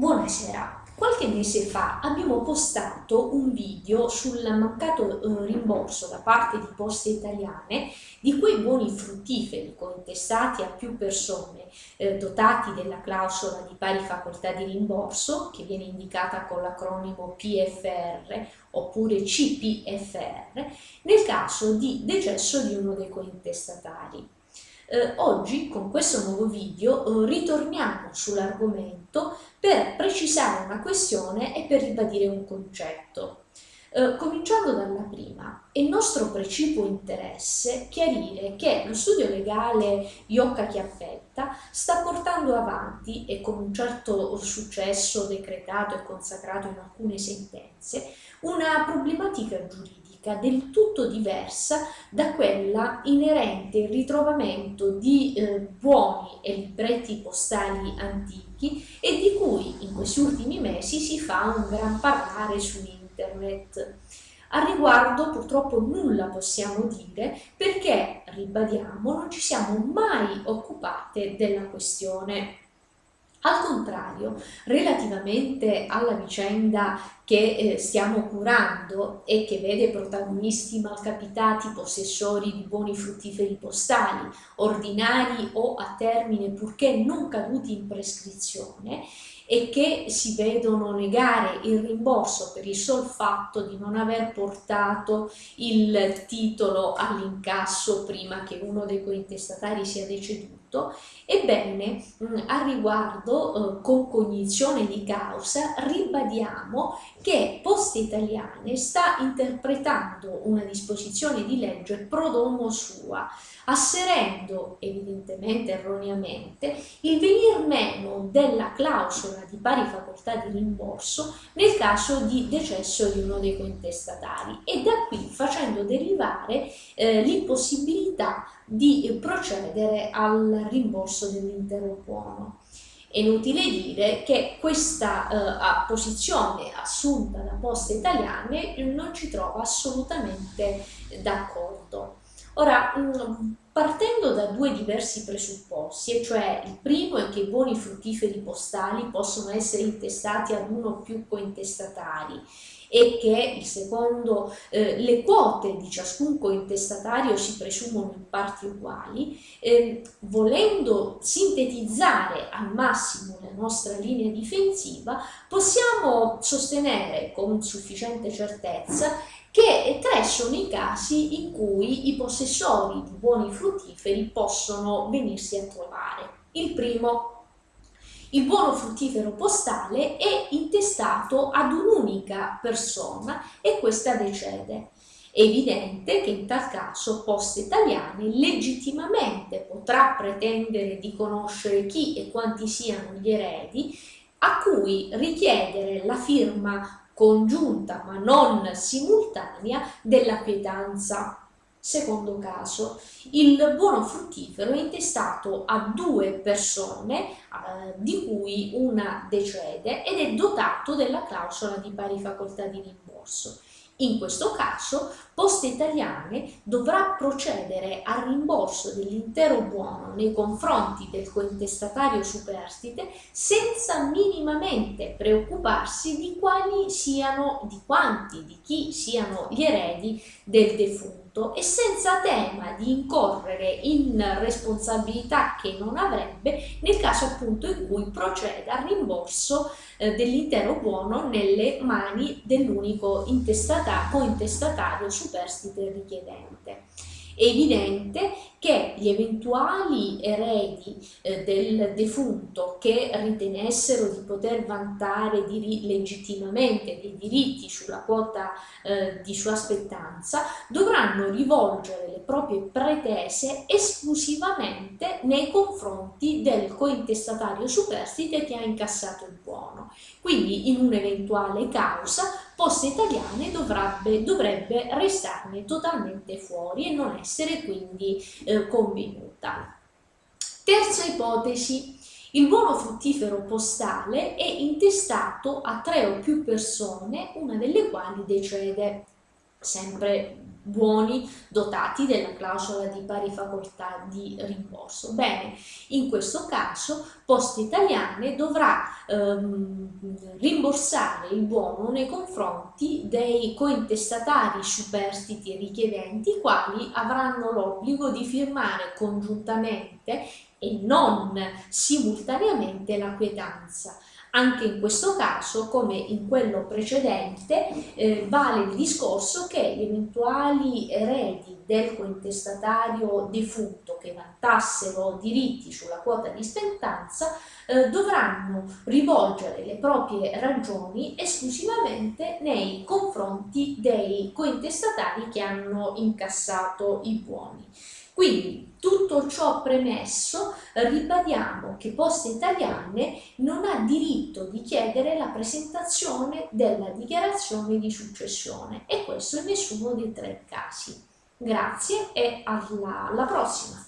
Buonasera, qualche mese fa abbiamo postato un video sul mancato eh, rimborso da parte di Poste Italiane di quei buoni fruttiferi cointestati a più persone eh, dotati della clausola di pari facoltà di rimborso che viene indicata con l'acronimo PFR oppure CPFR nel caso di decesso di uno dei cointestatari. Eh, oggi con questo nuovo video eh, ritorniamo sull'argomento per precisare una questione e per ribadire un concetto. Eh, cominciando dalla prima, è nostro precipuo interesse chiarire che lo studio legale Iocca Chiappetta sta portando avanti, e con un certo successo decretato e consacrato in alcune sentenze, una problematica giuridica logistica del tutto diversa da quella inerente al ritrovamento di eh, buoni e libretti postali antichi e di cui in questi ultimi mesi si fa un gran parlare su internet. A riguardo purtroppo nulla possiamo dire perché, ribadiamo, non ci siamo mai occupate della questione. Al contrario, relativamente alla vicenda che eh, stiamo curando e che vede protagonisti malcapitati possessori di buoni fruttiferi postali, ordinari o a termine purché non caduti in prescrizione, e che si vedono negare il rimborso per il sol fatto di non aver portato il titolo all'incasso prima che uno dei cointestatari sia deceduto, ebbene a riguardo eh, con cognizione di causa ribadiamo che Poste Italiane sta interpretando una disposizione di legge pro domo sua asserendo evidentemente erroneamente il venir meno della clausola di pari facoltà di rimborso nel caso di decesso di uno dei cointestatari e da qui facendo derivare eh, l'impossibilità di procedere al rimborso dell'intero buono. È inutile dire che questa eh, posizione assunta da Poste Italiane non ci trova assolutamente d'accordo. Ora, mm, partendo da due diversi presupposti, e cioè il primo è che i buoni fruttiferi postali possono essere intestati ad uno o più cointestatari e che il secondo, eh, le quote di ciascun cointestatario si presumono in parti uguali, eh, volendo sintetizzare al massimo la nostra linea difensiva, possiamo sostenere con sufficiente certezza che tre sono i casi in cui i possessori di buoni fruttiferi possono venirsi a trovare. Il primo, il buono fruttifero postale è intestato ad un'unica persona e questa decede. È evidente che in tal caso Poste Italiane legittimamente potrà pretendere di conoscere chi e quanti siano gli eredi a cui richiedere la firma congiunta ma non simultanea della quietanza. Secondo caso, il buono fruttifero è intestato a due persone, eh, di cui una decede, ed è dotato della clausola di pari facoltà di rimborso. In questo caso Poste Italiane dovrà procedere al rimborso dell'intero buono nei confronti del cointestatario superstite senza minimamente preoccuparsi di quali siano, di quanti, di chi siano gli eredi del defunto e senza tema di incorrere in responsabilità che non avrebbe nel caso appunto in cui proceda al rimborso eh, dell'intero buono nelle mani dell'unico cointestatario superstite richiedente. È evidente che gli eventuali eredi eh, del defunto che ritenessero di poter vantare legittimamente dei diritti sulla quota eh, di sua spettanza dovranno rivolgere le proprie pretese esclusivamente nei confronti del cointestatario superstite che ha incassato il buono. Quindi in un'eventuale causa Poste Italiane dovrebbe, dovrebbe restarne totalmente fuori e non essere quindi eh, convenuta. Terza ipotesi, il buono fruttifero postale è intestato a tre o più persone, una delle quali decede. Sempre buoni dotati della clausola di pari facoltà di rimborso. Bene, in questo caso Poste Italiane dovrà ehm, rimborsare il buono nei confronti dei cointestatari superstiti e richiedenti, i quali avranno l'obbligo di firmare congiuntamente e non simultaneamente la quietanza. Anche in questo caso, come in quello precedente, eh, vale il discorso che gli eventuali eredi del cointestatario defunto che vantassero diritti sulla quota di stentanza eh, dovranno rivolgere le proprie ragioni esclusivamente nei confronti dei cointestatari che hanno incassato i buoni. Quindi tutto ciò premesso ribadiamo che Poste Italiane non ha diritto di chiedere la presentazione della dichiarazione di successione e questo in nessuno dei tre casi. Grazie e alla, alla prossima!